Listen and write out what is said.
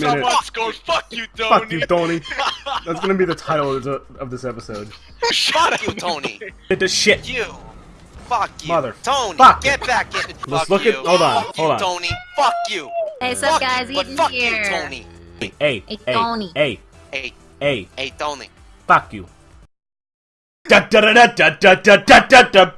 minute. Someone scores. Fuck you, Tony. Fuck you, Tony. That's gonna be the title of, the, of this episode. Shut you, Tony. Hit the shit. You. Fuck you. Mother- Tony, fuck. get back in. Let's Fuck look you. at- hold on, Fuck hold you, on. Tony. Fuck you. Hey, what's up, guys? you, Eden fuck here. you, Tony. Hey, hey, Hey, hey, Tony. hey, Hey, hey. hey, Tony. Fuck you. Da da da da da da da da da.